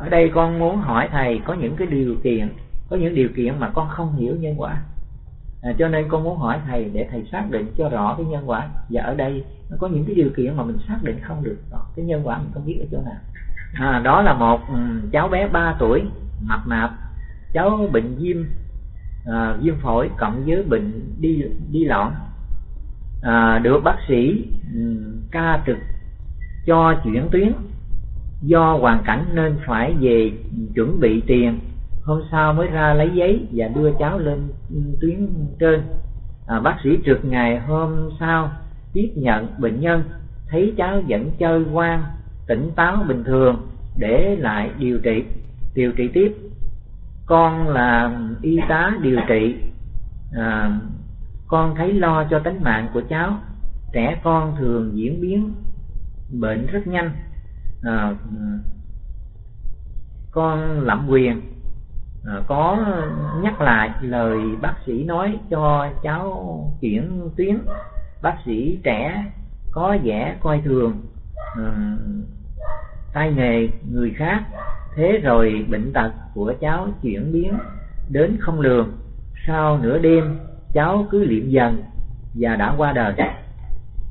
ở đây con muốn hỏi thầy có những cái điều kiện có những điều kiện mà con không hiểu nhân quả. À, cho nên con muốn hỏi thầy để thầy xác định cho rõ cái nhân quả. Và ở đây nó có những cái điều kiện mà mình xác định không được. Cái nhân quả mình không biết ở chỗ nào. À, đó là một um, cháu bé 3 tuổi mập mạp. Cháu bệnh viêm à, viêm phổi cộng với bệnh đi đi loạn. À, được bác sĩ um, ca trực cho chuyển tuyến do hoàn cảnh nên phải về chuẩn bị tiền. Hôm sau mới ra lấy giấy và đưa cháu lên tuyến trên. À, bác sĩ trực ngày hôm sau tiếp nhận bệnh nhân. Thấy cháu vẫn chơi quan tỉnh táo bình thường để lại điều trị. Điều trị tiếp. Con là y tá điều trị. À, con thấy lo cho tính mạng của cháu. Trẻ con thường diễn biến bệnh rất nhanh à, con lạm quyền à, có nhắc lại lời bác sĩ nói cho cháu chuyển tuyến. Bác sĩ trẻ có vẻ coi thường à, tay nghề người khác. Thế rồi bệnh tật của cháu chuyển biến đến không lường. Sau nửa đêm cháu cứ liệm dần và đã qua đời.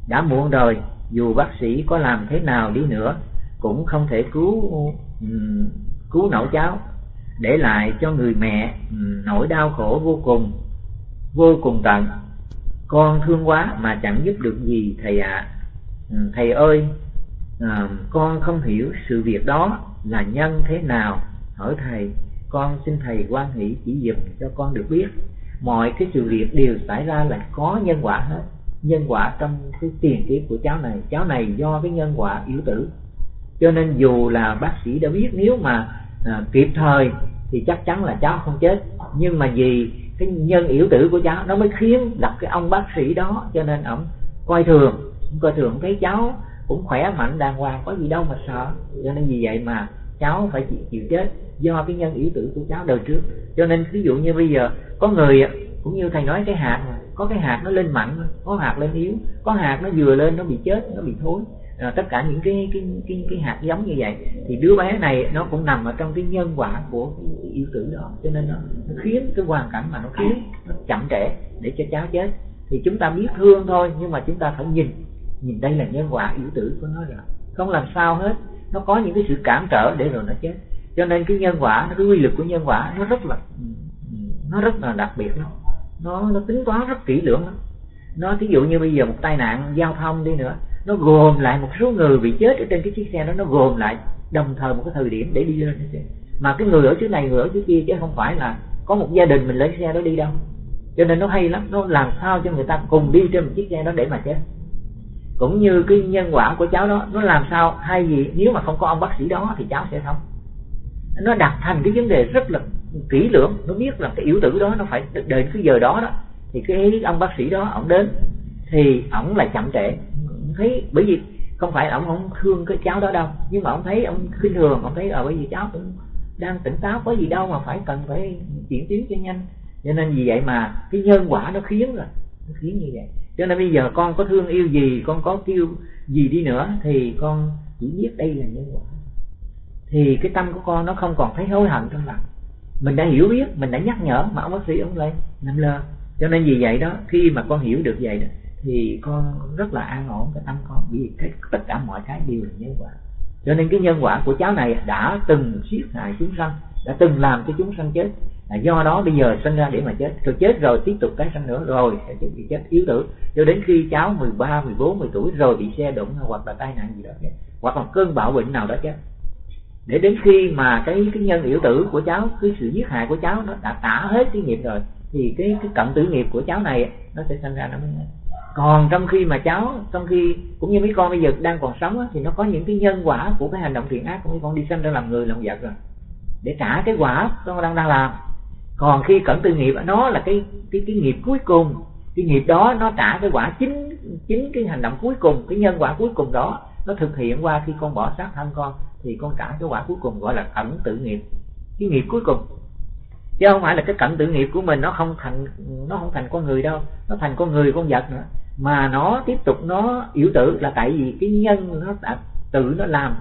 Đã muộn rồi dù bác sĩ có làm thế nào đi nữa cũng không thể cứu ừ, cứu nổi cháu. Để lại cho người mẹ ừ, nỗi đau khổ vô cùng vô cùng tận. Con thương quá mà chẳng giúp được gì thầy ạ. À. thầy ơi à, con không hiểu sự việc đó là nhân thế nào. Hỏi thầy con xin thầy quan hỷ chỉ dùm cho con được biết. Mọi cái sự việc đều xảy ra là có nhân quả hết nhân quả trong cái tiền kiếp của cháu này. Cháu này do cái nhân quả yếu tử cho nên dù là bác sĩ đã biết nếu mà à, kịp thời thì chắc chắn là cháu không chết. Nhưng mà vì cái nhân yếu tử của cháu nó mới khiến gặp cái ông bác sĩ đó cho nên ông coi thường coi thường. Thấy cháu cũng khỏe mạnh đàng hoàng có gì đâu mà sợ. Cho nên vì vậy mà cháu phải chịu, chịu chết do cái nhân yếu tử của cháu đời trước. Cho nên ví dụ như bây giờ có người cũng như thầy nói cái hạt có cái hạt nó lên mạnh có hạt lên yếu có hạt nó vừa lên nó bị chết nó bị thối à, tất cả những cái cái cái cái hạt giống như vậy thì đứa bé này nó cũng nằm ở trong cái nhân quả của cái yêu tử đó. Cho nên nó, nó khiến cái hoàn cảnh mà nó khiến nó chậm trễ để cho cháu chết. Thì chúng ta biết thương thôi nhưng mà chúng ta phải nhìn nhìn đây là nhân quả yêu tử của nó rồi. Không làm sao hết nó có những cái sự cản trở để rồi nó chết. Cho nên cái nhân quả cái quy lực của nhân quả nó rất là nó rất là đặc biệt lắm. Nó nó tính toán rất kỹ lưỡng lắm. Nó ví dụ như bây giờ một tai nạn giao thông đi nữa nó gồm lại một số người bị chết ở trên cái chiếc xe đó, nó gồm lại đồng thời một cái thời điểm để đi lên mà cái người ở chỗ này, người ở chỗ kia chứ không phải là có một gia đình mình lấy xe đó đi đâu. Cho nên nó hay lắm, nó làm sao cho người ta cùng đi trên một chiếc xe đó để mà chết. Cũng như cái nhân quả của cháu đó, nó làm sao hay gì, nếu mà không có ông bác sĩ đó thì cháu sẽ không nó đặt thành cái vấn đề rất là kỹ lưỡng, nó biết là cái yếu tử đó nó phải đợi cái giờ đó đó, thì cái ông bác sĩ đó, ông đến thì ổng là chậm trễ thấy, bởi vì không phải ông không thương cái cháu đó đâu, nhưng mà ông thấy ông khinh thường, ông thấy là bởi vì cháu cũng đang tỉnh táo, có gì đâu mà phải cần phải chuyển tiến cho nhanh. Cho nên vì vậy mà cái nhân quả nó khiến rồi, nó khiến như vậy. Cho nên bây giờ con có thương yêu gì, con có kêu gì đi nữa thì con chỉ biết đây là nhân quả. Thì cái tâm của con nó không còn thấy hối hận trong lòng. Mình đã hiểu biết, mình đã nhắc nhở, mà ông bác sĩ ông lại nằm lơ. Cho nên vì vậy đó, khi mà con hiểu được vậy đó thì con rất là an ổn cái tâm con vì cái tất cả mọi cái đều là nhân quả. Cho nên cái nhân quả của cháu này đã từng giết hại chúng sanh đã từng làm cho chúng sanh chết. Là do đó bây giờ sinh ra để mà chết. Rồi chết rồi tiếp tục tái sanh nữa rồi sẽ bị chết. Yếu tử. Cho đến khi cháu 13, 14, 10 tuổi rồi bị xe đụng hoặc là tai nạn gì đó chết hoặc là cơn bạo bệnh nào đó chết. Để đến khi mà cái cái nhân yếu tử của cháu cái sự giết hại của cháu nó đã tả hết cái nghiệp rồi thì cái cái cận tử nghiệp của cháu này nó sẽ sinh ra nó mới còn trong khi mà cháu trong khi cũng như mấy con bây giờ đang còn sống á, thì nó có những cái nhân quả của cái hành động thiện ác của mấy con đi sanh ra làm người làm vật rồi. Để trả cái quả con đang đang làm. Còn khi cẩn tư nghiệp nó là cái cái cái nghiệp cuối cùng. Cái nghiệp đó nó trả cái quả chính chính cái hành động cuối cùng cái nhân quả cuối cùng đó nó thực hiện qua khi con bỏ sát thân con thì con trả cái quả cuối cùng gọi là cẩn tự nghiệp. Cái nghiệp cuối cùng. Chứ không phải là cái cận tự nghiệp của mình nó không thành nó không thành con người đâu nó thành con người con vật nữa mà nó tiếp tục nó yếu tử là tại vì cái nhân nó đã tự nó làm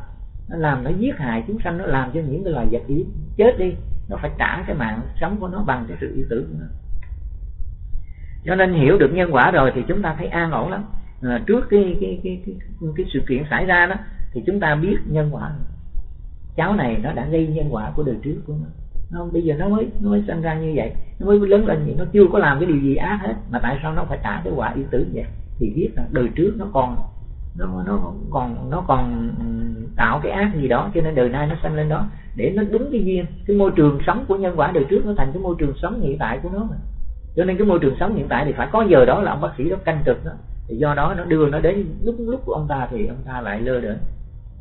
nó làm nó giết hại chúng sanh nó làm cho những cái loài vật yếu chết đi nó phải trả cái mạng sống của nó bằng cái sự yêu tử của nó. Cho nên hiểu được nhân quả rồi thì chúng ta thấy an ổn lắm. À, trước cái cái, cái cái cái sự kiện xảy ra đó thì chúng ta biết nhân quả. Cháu này nó đã gây nhân quả của đời trước của nó nó bây giờ nó mới nó mới sinh ra như vậy. Nó mới lớn lên gì nó chưa có làm cái điều gì ác hết. Mà tại sao nó phải trả cái quả yêu tử vậy? Thì biết là đời trước nó còn nó nó còn nó còn tạo cái ác gì đó cho nên đời nay nó sanh lên đó. Để nó đúng cái duyên cái môi trường sống của nhân quả đời trước nó thành cái môi trường sống hiện tại của nó mà. Cho nên cái môi trường sống hiện tại thì phải có giờ đó là ông bác sĩ đó canh trực đó. Thì do đó nó đưa nó đến lúc lúc của ông ta thì ông ta lại lơ đễnh.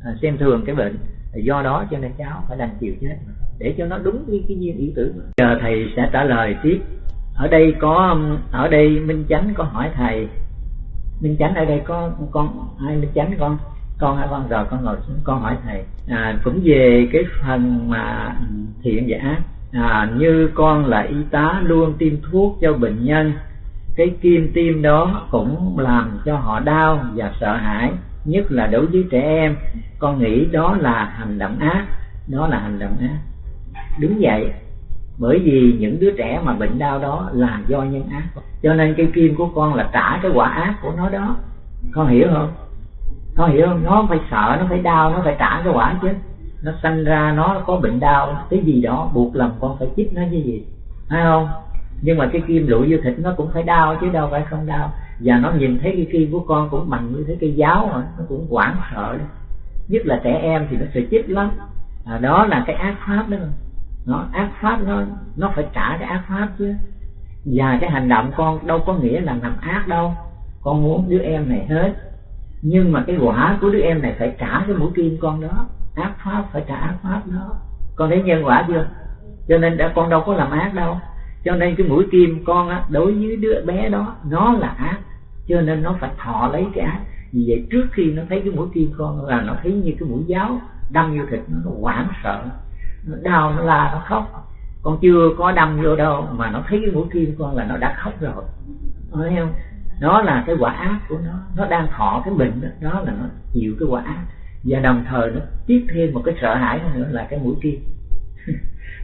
À, xem thường cái bệnh do đó cho nên cháu phải đành chịu chết. Để cho nó đúng với cái duyên ý tử giờ thầy sẽ trả lời tiếp. Ở đây có ở đây minh chánh có hỏi thầy. Minh chánh ở đây có con ai minh chánh con? Con hai con? Rồi con ngồi xuống con hỏi thầy. À, cũng về cái phần mà thiện và ác. À, như con là y tá luôn tiêm thuốc cho bệnh nhân cái kim tiêm đó cũng làm cho họ đau và sợ hãi nhất là đối với trẻ em, con nghĩ đó là hành động ác, đó là hành động ác. Đúng vậy, bởi vì những đứa trẻ mà bệnh đau đó là do nhân ác. Cho nên cây kim của con là trả cái quả ác của nó đó. Con hiểu không? Con hiểu không? Nó phải sợ, nó phải đau, nó phải trả cái quả chứ. Nó sanh ra, nó có bệnh đau, cái gì đó, buộc lòng con phải chích nó như gì phải không? Nhưng mà cái kim lụi vô thịt nó cũng phải đau chứ đâu phải không đau và nó nhìn thấy cái kim của con cũng bằng như thế cây giáo mà nó cũng hoảng sợ nhất là trẻ em thì nó sẽ chết lắm. À, đó là cái ác pháp đó. Nó ác pháp nó nó phải trả cái ác pháp chứ. Và cái hành động con đâu có nghĩa là làm ác đâu. Con muốn đứa em này hết. Nhưng mà cái quả của đứa em này phải trả cái mũi kim con đó. Ác pháp phải trả ác pháp đó. Con thấy nhân quả chưa? Cho nên đã con đâu có làm ác đâu. Cho nên cái mũi kim con á đối với đứa bé đó nó là ác cho nên nó phải thọ lấy cái ác. Vì vậy trước khi nó thấy cái mũi kim con là nó thấy như cái mũi giáo đâm vô thịt nó, nó hoảng sợ. Nó đau nó la nó khóc. Con chưa có đâm vô đâu mà nó thấy cái mũi kim con là nó đã khóc rồi. Thấy không? Đó là cái quả ác của nó. Nó đang thọ cái bệnh đó, đó là nó chịu cái quả ác. Và đồng thời nó tiếp thêm một cái sợ hãi nữa là cái mũi kim.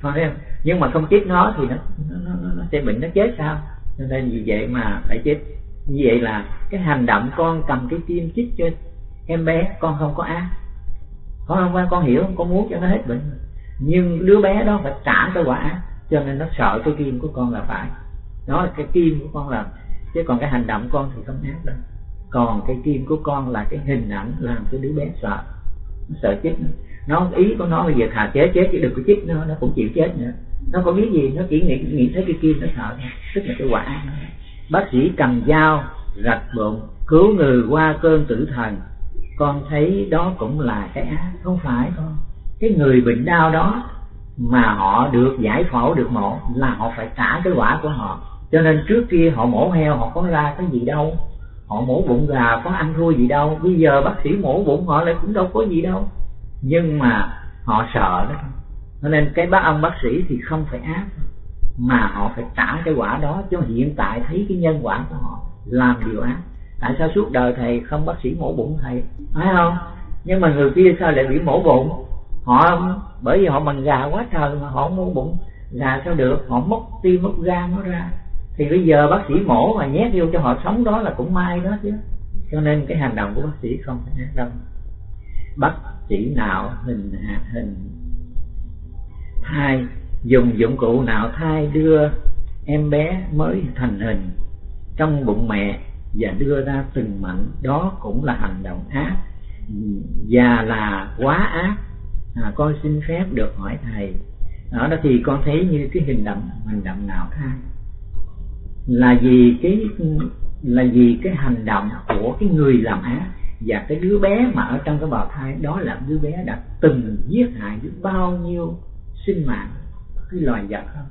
Thấy không? Nhưng mà không chết nó thì nó nó, nó, nó sẽ bệnh nó chết sao? Cho nên vì vậy mà phải chết như vậy là cái hành động con cầm cái kim chích cho em bé, con không có ác. Con không qua con hiểu, con muốn cho nó hết bệnh. Nhưng đứa bé đó phải trả cái quả, cho nên nó sợ cái kim của con là phải. Đó là cái kim của con là chứ còn cái hành động con thì không ác đâu. Còn cái kim của con là cái hình ảnh làm cho đứa bé sợ, nó sợ chết. Nữa nó ý của nó bây giờ thà chết chết chứ đừng có chết nữa nó cũng chịu chết nữa. Nó có biết gì, nó chỉ nghĩ nghĩ thấy cái kim nó sợ thôi, tức là cái quả bác sĩ cầm dao, rạch bụng, cứu người qua cơn tử thần. Con thấy đó cũng là cái ác, không phải con. Cái người bệnh đau đó mà họ được giải phẫu được mổ là họ phải trả cái quả của họ. Cho nên trước kia họ mổ heo, họ có ra cái gì đâu. Họ mổ bụng gà, có ăn thua gì đâu. Bây giờ bác sĩ mổ bụng họ lại cũng đâu có gì đâu. Nhưng mà họ sợ đó. Cho nên cái bác ông bác sĩ thì không phải ác mà họ phải trả cái quả đó cho hiện tại thấy cái nhân quả của họ làm điều ác. Tại sao suốt đời thầy không bác sĩ mổ bụng thầy? Phải không? Nhưng mà người kia sao lại bị mổ bụng? Họ, bởi vì họ bằng gà quá trời mà họ mổ bụng. Gà sao được? Họ mất tim mất gan nó ra. Thì bây giờ bác sĩ mổ mà nhét vô cho họ sống đó là cũng may đó chứ. Cho nên cái hành động của bác sĩ không phải ác đâu. Bác sĩ nào hình hạt hình thai dùng dụng cụ nào thai đưa em bé mới thành hình trong bụng mẹ và đưa ra từng mảnh đó cũng là hành động ác và là quá ác. À, con xin phép được hỏi thầy. Ở đó thì con thấy như cái hình động hành động nào thai là vì cái là vì cái hành động của cái người làm ác và cái đứa bé mà ở trong cái bào thai đó là đứa bé đã từng giết hại biết bao nhiêu sinh mạng cái loài vật không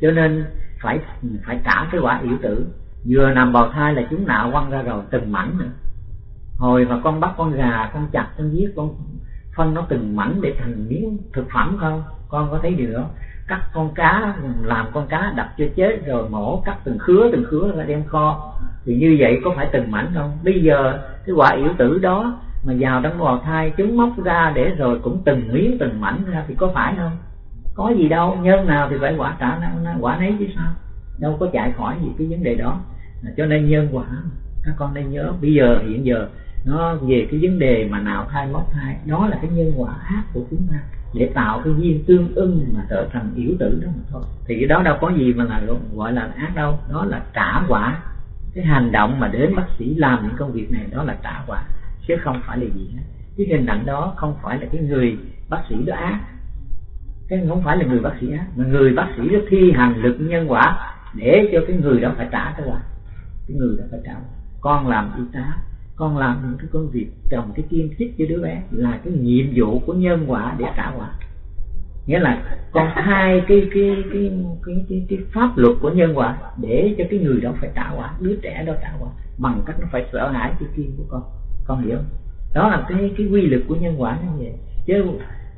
cho nên phải phải trả cái quả yếu tử. Vừa nằm bào thai là chúng nạo quăng ra rồi, từng mảnh nữa. Hồi mà con bắt con gà, con chặt, con giết, con phân nó từng mảnh để thành miếng thực phẩm không con có thấy điều đó? Cắt con cá, làm con cá đập cho chết rồi mổ, cắt từng khứa từng khứa ra đem kho. Thì như vậy có phải từng mảnh không? Bây giờ cái quả yếu tử đó mà vào trong bào thai, chúng móc ra để rồi cũng từng miếng, từng mảnh ra thì có phải không? Có gì đâu nhân nào thì phải quả trả quả nấy chứ sao? Đâu có chạy khỏi gì cái vấn đề đó. À, cho nên nhân quả các con nên nhớ. Bây giờ, hiện giờ, nó về cái vấn đề mà nào thai móc thai, đó là cái nhân quả ác của chúng ta. Để tạo cái duyên tương ưng mà trở thành yếu tử đó mà thôi. Thì cái đó đâu có gì mà là gọi là ác đâu. Đó là trả quả. Cái hành động mà đến bác sĩ làm những công việc này, đó là trả quả. Chứ không phải là gì hết. Cái hình ảnh đó không phải là cái người bác sĩ đó ác cái không phải là người bác sĩ ác mà người bác sĩ nó thi hành lực nhân quả để cho cái người đó phải trả cái quả. Cái người đó phải trả con làm y tá con làm những cái công việc trồng cái kim chích cho đứa bé là cái nhiệm vụ của nhân quả để trả quả. Nghĩa là con hai cái cái cái cái cái, cái pháp luật của nhân quả để cho cái người đó phải trả quả đứa trẻ đó trả quả bằng cách nó phải sợ hãi cái kim của con. Con hiểu không? Đó là cái cái quy luật của nhân quả như vậy. Chứ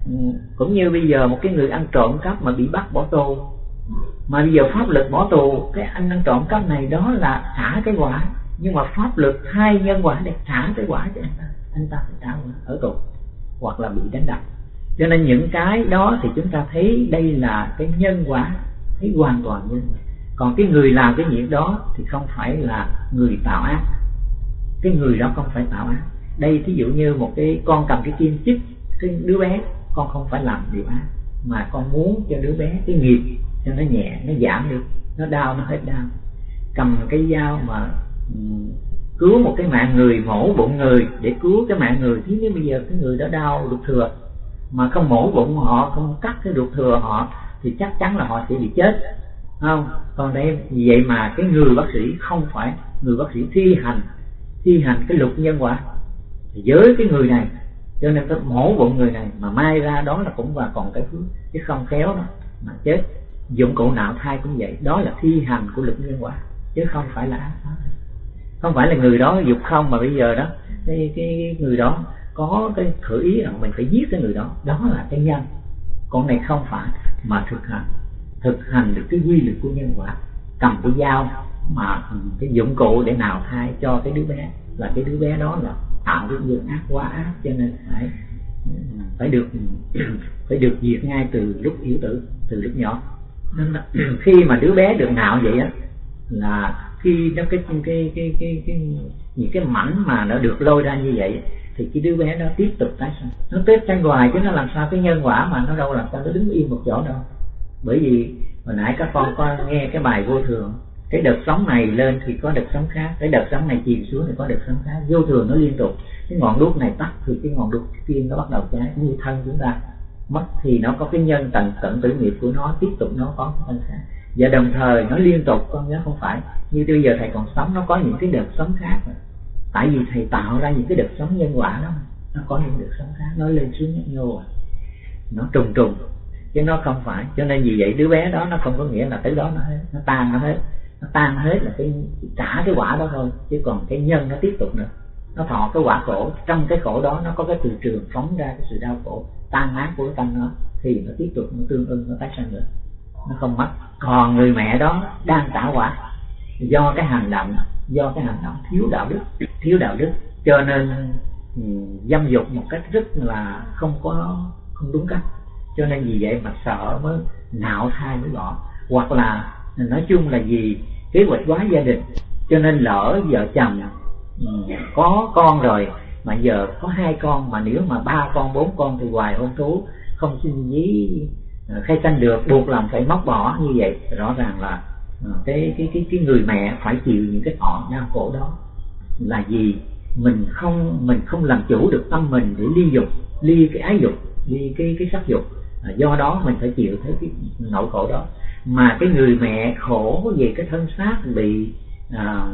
Ừ, cũng như bây giờ một cái người ăn trộm cắp mà bị bắt bỏ tù, mà bây giờ pháp luật bỏ tù, cái anh ăn trộm cắp này đó là thả cái quả, nhưng mà pháp luật hai nhân quả để thả cái quả cho anh ta anh ta phải trả quả ở tù, hoặc là bị đánh đập. Cho nên những cái đó thì chúng ta thấy đây là cái nhân quả, thấy hoàn toàn nhân quả. Còn cái người làm cái việc đó thì không phải là người tạo ác. Cái người đó không phải tạo ác. Đây thí dụ như một cái con cầm cái kim chích, cái đứa bé con không phải làm điều ác, mà con muốn cho đứa bé cái nghiệp cho nó nhẹ, nó giảm đi nó đau, nó hết đau. Cầm cái dao mà cứu một cái mạng người, mổ bụng người, để cứu cái mạng người thế nếu bây giờ cái người đó đau ruột thừa, mà không mổ bụng họ, không cắt cái ruột thừa họ, thì chắc chắn là họ sẽ bị chết. Không? Còn đây vì vậy mà cái người bác sĩ không phải người bác sĩ thi hành thi hành cái luật nhân quả. Với cái người này cho nên cái mổ bụng người này mà mai ra đó là cũng và còn cái phước chứ không khéo đó mà chết. Dụng cụ nào thai cũng vậy. Đó là thi hành của lực nhân quả chứ không phải là không phải là người đó dục không mà bây giờ đó cái, cái người đó có cái khởi ý rằng mình phải giết cái người đó. Đó là cái nhân. Con này không phải mà thực hành. Thực hành được cái quy luật của nhân quả. Cầm cái dao mà cái dụng cụ để nào thai cho cái đứa bé. Là cái đứa bé đó là tạo cái nghiệp ác quá ác cho nên phải phải được phải được diệt ngay từ lúc yếu tử từ lúc nhỏ. Nên là khi mà đứa bé được nạo vậy á là khi nó cái cái cái cái, cái, cái những cái mảnh mà nó được lôi ra như vậy thì cái đứa bé nó tiếp tục tái sinh. Nó tiếp tranh hoài chứ nó làm sao cái nhân quả mà nó đâu làm sao nó đứng yên một chỗ đâu. Bởi vì hồi nãy các con có nghe cái bài vô thường cái đợt sóng này lên thì có đợt sóng khác, cái đợt sóng này chìm xuống thì có đợt sóng khác. Vô thường nó liên tục. Cái ngọn đuốc này tắt thì cái ngọn đuốc kia nó bắt đầu cháy, như thân chúng ta. Mất thì nó có cái nhân tận tận tử nghiệp của nó, tiếp tục nó có thân khác. Và đồng thời nó liên tục, con nhớ không phải. Như bây giờ thầy còn sống, nó có những cái đợt sống khác mà. tại vì thầy tạo ra những cái đợt sống nhân quả đó nó có những đợt sống khác, nó lên xuống nhấp nhô. Nó trùng trùng. Chứ nó không phải. Cho nên vì vậy đứa bé đó nó không có nghĩa là tới đó nó hết, nó tan nó hết nó tan hết là cái, trả cái quả đó thôi, chứ còn cái nhân nó tiếp tục nữa. Nó thọ cái quả khổ, trong cái khổ đó nó có cái từ trường phóng ra cái sự đau khổ, tan nát của cái tâm nó, thì nó tiếp tục, nó tương ưng, nó tái sanh nữa nó không mất. Còn người mẹ đó đang trả quả. Do cái hành động, do cái hành động thiếu đạo đức, thiếu đạo đức. Cho nên ừ, dâm dục một cách rất là không có, không đúng cách. Cho nên vì vậy mà sợ mới nạo thai mới bỏ. Hoặc là, nói chung là gì kế hoạch hóa gia đình. Cho nên lỡ vợ chồng ừ, có con rồi, mà giờ có hai con, mà nếu mà ba con, bốn con thì hoài hôn thú, không xin dí ờ, khai sanh được, buộc lòng phải móc bỏ, như vậy. Rõ ràng là ờ, cái cái cái cái người mẹ phải chịu những cái họ đau khổ đó. Là gì mình không mình không làm chủ được tâm mình để ly dục, ly cái ái dục, ly cái cái sắc dục. Ờ, do đó mình phải chịu thấy cái nỗi khổ đó mà cái người mẹ khổ về cái thân xác bị à,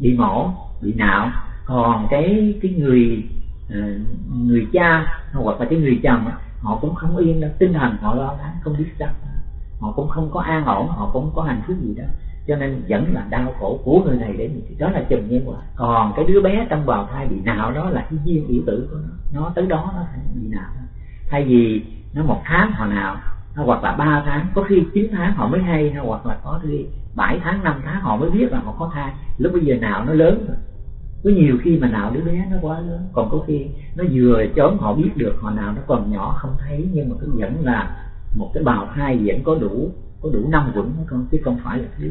bị mổ bị nạo. Còn cái cái người à, người cha hoặc là cái người chồng họ cũng không yên đâu. Tinh thần họ lo lắng không biết sao. Họ cũng không có an ổn họ cũng không có hạnh phúc gì đó, cho nên vẫn là đau khổ của người này đến đó là chùm nhân quả. Còn cái đứa bé trong bào thai bị nào đó là cái duyên yếu tử của nó. Nó tới đó nó bị nào thay vì nó một tháng họ nào hoặc là ba tháng, có khi 9 tháng họ mới hay hoặc là có khi 7 tháng 5 tháng họ mới biết là họ có thai. Lúc bây giờ nào nó lớn rồi. Có nhiều khi mà nào đứa bé nó quá lớn, còn có khi nó vừa chớm họ biết được, họ nào nó còn nhỏ không thấy, nhưng mà cứ vẫn là một cái bào thai vẫn có đủ có đủ năm quẩn con, chứ không phải là thiếu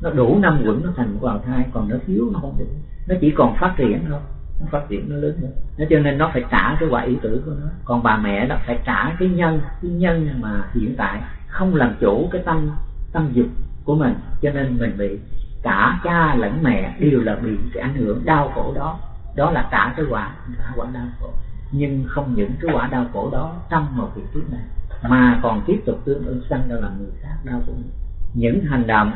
nó đủ năm quẩn nó thành một bào thai, còn nó thiếu nó không được. Nó chỉ còn phát triển thôi nó phát triển nó lớn hơn. Nó cho nên nó phải trả cái quả ý tử của nó. Còn bà mẹ đó phải trả cái nhân cái nhân mà hiện tại không làm chủ cái tâm tâm dục của mình. Cho nên mình bị cả cha lẫn mẹ đều là bị cái ảnh hưởng đau khổ đó. Đó là trả cái quả, trả quả đau khổ. Nhưng không những cái quả đau khổ đó trong một việc kiếp này, mà còn tiếp tục tương ứng sanh ra làm người khác đau khổ. Những hành động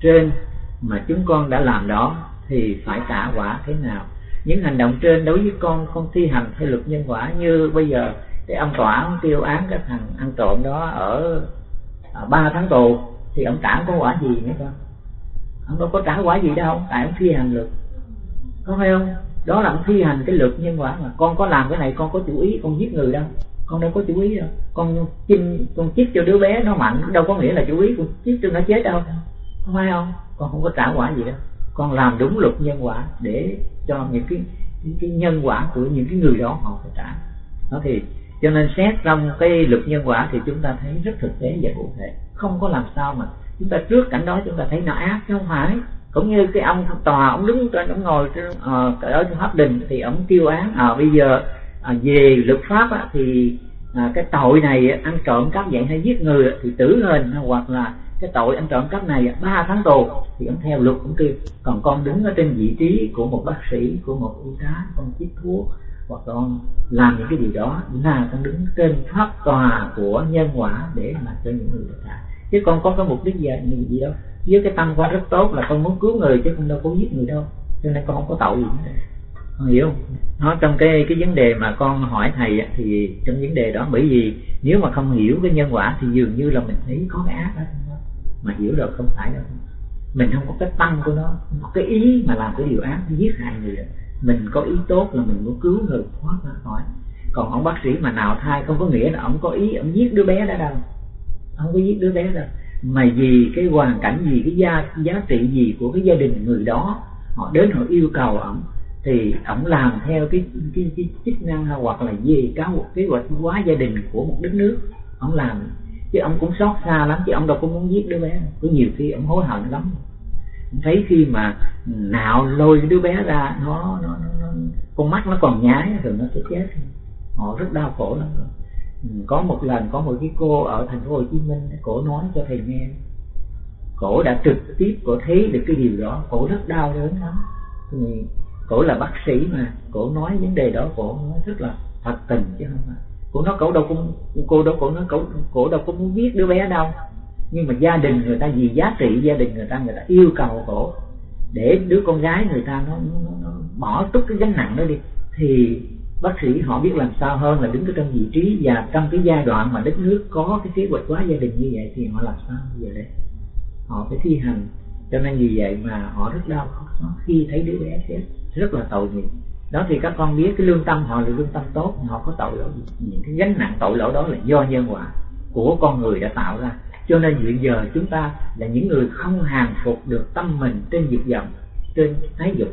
trên mà chúng con đã làm đó thì phải trả quả thế nào? Những hành động trên đối với con không thi hành theo luật nhân quả như bây giờ để ông tòa ông tiêu án cái thằng ăn trộm đó ở à, ba tháng tù, thì ông trả có quả gì nữa con ông đâu có trả quả gì đâu, tại ông thi hành luật. Có phải không? Đó là ông thi hành cái luật nhân quả mà. Con có làm cái này, con có chủ ý, con giết người đâu. Con đâu có chủ ý đâu. Con chinh, con chích cho đứa bé nó mạnh, đâu có nghĩa là chủ ý, con chích cho nó chết đâu. Không phải không? Con không có trả quả gì đâu con làm đúng luật nhân quả để cho những cái những cái nhân quả của những cái người đó họ phải trả. Nó thì cho nên xét trong cái luật nhân quả thì chúng ta thấy rất thực tế và cụ thể. Không có làm sao mà chúng ta trước cảnh đó chúng ta thấy nó ác chứ không phải. Cũng như cái ông tòa ông đứng trên ông ngồi trên ờ, uh, ở trong pháp đình thì ông kêu án à bây giờ à, về luật pháp á, thì à, cái tội này ăn trộm cắp vậy hay giết người thì tử hình hoặc là cái tội anh trộm cắp này ba tháng tù thì ông theo luật cũng kêu còn con đứng ở trên vị trí của một bác sĩ của một y tá con chích thuốc hoặc con làm những cái điều đó là con đứng trên pháp tòa của nhân quả để mà cho những người khác chứ con có cái mục đích gì, gì đâu. Với cái tâm con rất tốt là con muốn cứu người chứ con đâu có giết người đâu. Cho nên con không có tội gì nữa con hiểu không? Nó trong cái cái vấn đề mà con hỏi thầy thì trong vấn đề đó bởi vì nếu mà không hiểu cái nhân quả thì dường như là mình thấy có cái ác đó mà hiểu được không phải đâu. Mình không có cái tâm của nó có cái ý mà làm cái điều ác giết hại người. Mình có ý tốt là mình muốn cứu người thoát ra khỏi. Còn ông bác sĩ mà nào thai không có nghĩa là ông có ý ông giết đứa bé đó đâu. Không có giết đứa bé đâu. Mà vì cái hoàn cảnh gì cái gia giá trị gì của cái gia đình người đó họ đến họ yêu cầu ổng thì ổng làm theo cái cái, cái chức năng hoặc là gì cáo một kế hoạch hóa gia đình của một đất nước ổng làm chứ ông cũng xót xa lắm chứ ông đâu có muốn giết đứa bé. Có nhiều khi ông hối hận lắm. Thấy khi mà nạo lôi đứa bé ra nó, nó, nó, nó con mắt nó còn nhái rồi nó sẽ chết. Họ rất đau khổ lắm. Rồi có một lần có một cái cô ở thành phố Hồ Chí Minh cổ nói cho thầy nghe. Cổ đã trực tiếp cổ thấy được cái điều đó. Cổ rất đau đớn lắm. Thì cổ là bác sĩ mà cổ nói vấn đề đó cổ nói rất là thật tình chứ không phải cô nói cậu đâu cũng cô đâu cổ nói cậu cổ đâu có muốn giết đứa bé đâu. Nhưng mà gia đình người ta vì giá trị gia đình người ta người ta yêu cầu cổ. Để đứa con gái người ta nó, nó, nó bỏ tất cái gánh nặng đó đi thì bác sĩ họ biết làm sao hơn là đứng ở trong vị trí và trong cái giai đoạn mà đất nước có cái kế hoạch hóa gia đình như vậy thì họ làm sao như giờ đây? Họ phải thi hành. Cho nên vì vậy mà họ rất đau khổ khi thấy đứa bé chết. Rất là tội nghiệp đó thì các con biết cái lương tâm họ là lương tâm tốt họ có tội lỗi những cái gánh nặng tội lỗi đó là do nhân quả của con người đã tạo ra. Cho nên hiện giờ chúng ta là những người không hàng phục được tâm mình trên dục vọng trên thái dục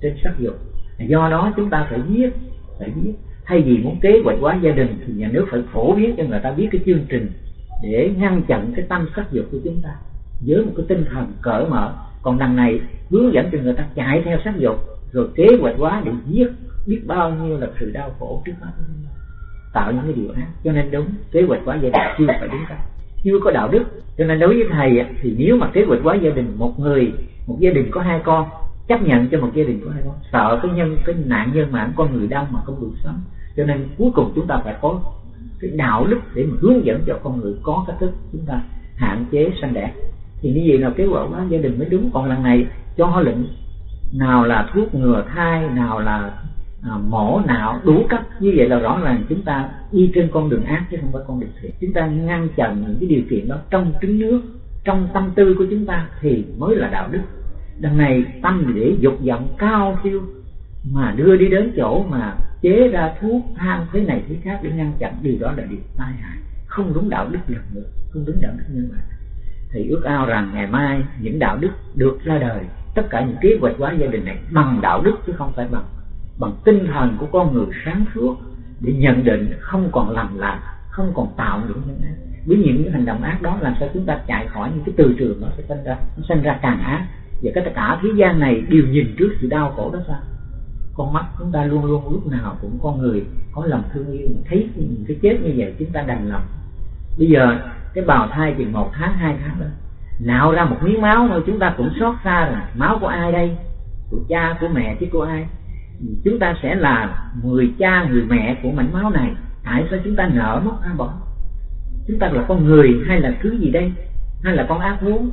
trên sắc dục. Do đó chúng ta phải biết, phải biết thay vì muốn kế hoạch hóa gia đình thì nhà nước phải phổ biến cho người ta biết cái chương trình để ngăn chặn cái tâm sắc dục của chúng ta với một cái tinh thần cởi mở. Còn đằng này hướng dẫn cho người ta chạy theo sắc dục rồi kế hoạch hóa để giết, biết bao nhiêu là sự đau khổ trước mắt. Tạo những cái điều ác, cho nên đúng, kế hoạch hóa gia đình chưa phải đúng cách. Chưa có đạo đức, cho nên đối với thầy thì nếu mà kế hoạch hóa gia đình một người, một gia đình có hai con, chấp nhận cho một gia đình có hai con, sợ cái nhân, cái nạn nhân mạng con người đau mà không đủ sống. Cho nên cuối cùng chúng ta phải có cái đạo đức để mà hướng dẫn cho con người có cách thức chúng ta hạn chế sanh đẻ. Thì như vậy là kế hoạch hóa gia đình mới đúng. Còn lần này, cho lệnh nào là thuốc ngừa thai nào là à, mổ nào đủ cách như vậy là rõ ràng chúng ta đi trên con đường ác chứ không phải con đường thiện. Chúng ta ngăn chặn những cái điều kiện đó trong trứng nước trong tâm tư của chúng ta thì mới là đạo đức. Đằng này tâm để dục vọng cao siêu mà đưa đi đến chỗ mà chế ra thuốc tham thế này thế khác để ngăn chặn điều đó là điều tai hại. Không đúng đạo đức lần nữa không đúng đạo đức nhân loại. Thì ước ao rằng ngày mai những đạo đức được ra đời tất cả những kế hoạch hóa gia đình này bằng đạo đức chứ không phải bằng bằng tinh thần của con người sáng suốt để nhận định không còn làm lại không còn tạo những những ác với những hành động ác đó làm sao chúng ta chạy khỏi những cái từ trường nó sẽ sinh ra, nó sinh ra càng ác. Và cái tất cả thế gian này đều nhìn trước sự đau khổ đó sao? Con mắt chúng ta luôn luôn lúc nào cũng con người có lòng thương yêu, thấy cái chết như vậy chúng ta đành lòng. Bây giờ cái bào thai chừng một tháng, hai tháng đó nạo ra một miếng máu thôi, chúng ta cũng xót xa là máu của ai đây? Của cha, của mẹ chứ của ai? Chúng ta sẽ là người cha, người mẹ của mảnh máu này. Tại sao chúng ta nợ mất a bỏ chúng ta là con người hay là thứ gì đây? Hay là con ác thú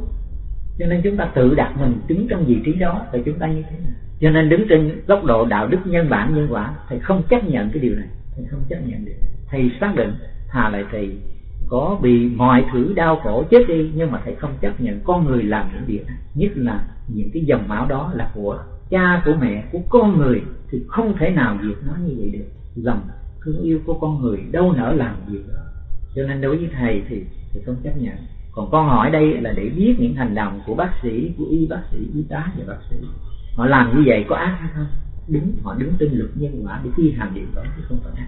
cho nên chúng ta tự đặt mình đứng trong vị trí đó thì chúng ta như thế nào? Cho nên đứng trên góc độ đạo đức nhân bản, nhân quả, thầy không chấp nhận cái điều này. Thầy không chấp nhận được thầy xác định thà lại thầy có bị mọi thứ đau khổ chết đi, nhưng mà thầy không chấp nhận con người làm những việc nhất là những cái dòng máu đó là của cha, của mẹ, của con người, thì không thể nào diệt nó như vậy được. Lòng thương yêu của con người đâu nỡ làm việc đó cho nên đối với thầy thì thầy không chấp nhận. Còn con hỏi đây là để biết những hành động của bác sĩ, của y bác sĩ, y tá và bác sĩ. Họ làm như vậy có ác hay không? Đúng, họ đứng trên luật nhân quả để thi hành điều đó chứ không phải ác.